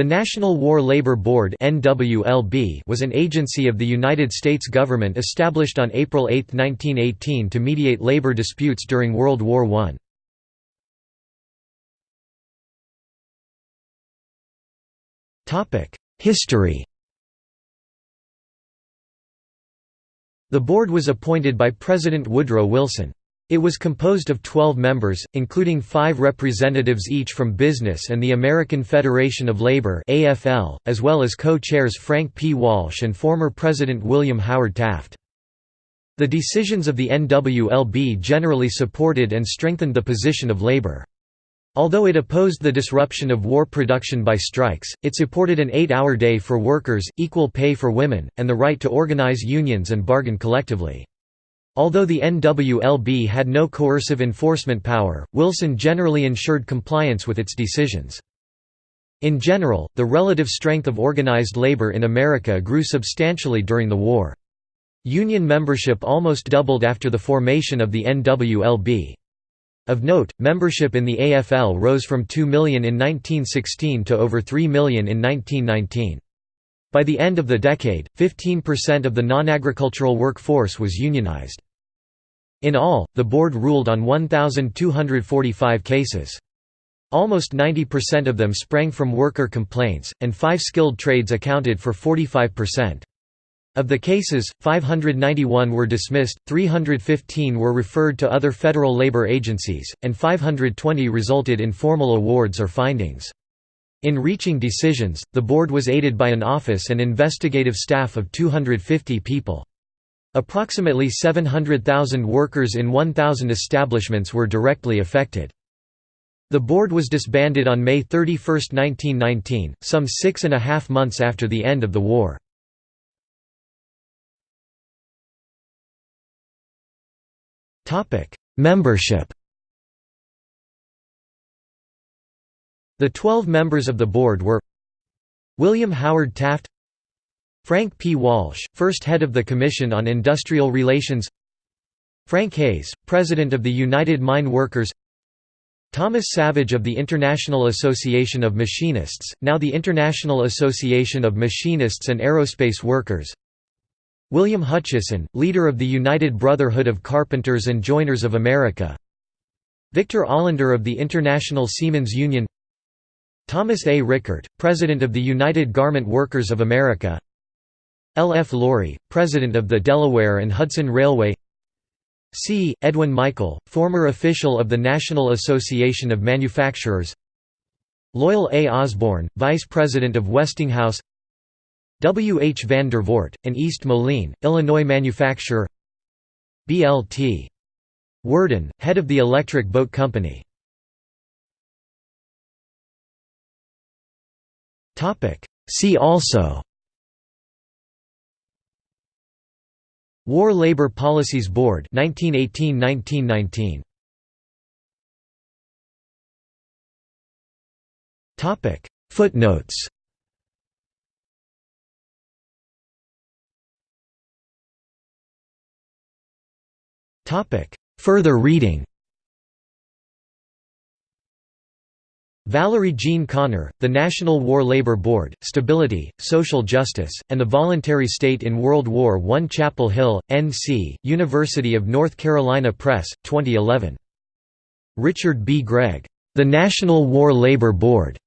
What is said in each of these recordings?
The National War Labor Board was an agency of the United States government established on April 8, 1918 to mediate labor disputes during World War I. History The board was appointed by President Woodrow Wilson. It was composed of 12 members, including five representatives each from business and the American Federation of Labor AFL, as well as co-chairs Frank P. Walsh and former President William Howard Taft. The decisions of the NWLB generally supported and strengthened the position of labor. Although it opposed the disruption of war production by strikes, it supported an eight-hour day for workers, equal pay for women, and the right to organize unions and bargain collectively. Although the NWLB had no coercive enforcement power, Wilson generally ensured compliance with its decisions. In general, the relative strength of organized labor in America grew substantially during the war. Union membership almost doubled after the formation of the NWLB. Of note, membership in the AFL rose from 2 million in 1916 to over 3 million in 1919. By the end of the decade, 15% of the non-agricultural workforce was unionized. In all, the board ruled on 1,245 cases. Almost 90% of them sprang from worker complaints, and five skilled trades accounted for 45%. Of the cases, 591 were dismissed, 315 were referred to other federal labor agencies, and 520 resulted in formal awards or findings. In reaching decisions, the board was aided by an office and investigative staff of 250 people. Approximately 700,000 workers in 1,000 establishments were directly affected. The board was disbanded on May 31, 1919, some six and a half months after the end of the war. Membership The 12 members of the board were William Howard Taft Frank P. Walsh, first head of the Commission on Industrial Relations Frank Hayes, President of the United Mine Workers Thomas Savage of the International Association of Machinists, now the International Association of Machinists and Aerospace Workers William Hutcheson, leader of the United Brotherhood of Carpenters and Joiners of America Victor Olander of the International Seamen's Union Thomas A. Rickert, President of the United Garment Workers of America L. F. Loree, President of the Delaware and Hudson Railway C. Edwin Michael, former official of the National Association of Manufacturers Loyal A. Osborne, Vice President of Westinghouse W. H. Van Dervoort, an East Moline, Illinois manufacturer B. L. T. Worden, head of the Electric Boat Company See also War Labor Policies Board 1918–1919 Topic. Footnotes Topic. Further reading Valerie Jean Conner, The National War Labor Board, Stability, Social Justice, and the Voluntary State in World War I Chapel Hill, N.C., University of North Carolina Press, 2011. Richard B. Gregg. The National War Labor Board.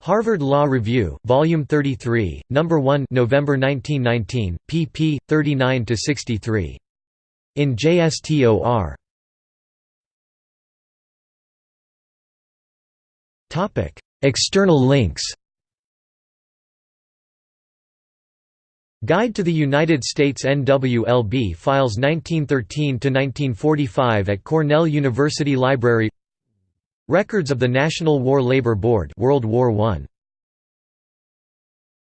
Harvard Law Review, Volume 33, No. 1 November 1919, pp. 39–63. In JSTOR. External links Guide to the United States NWLB Files 1913–1945 at Cornell University Library. Records of the National War Labor Board World War I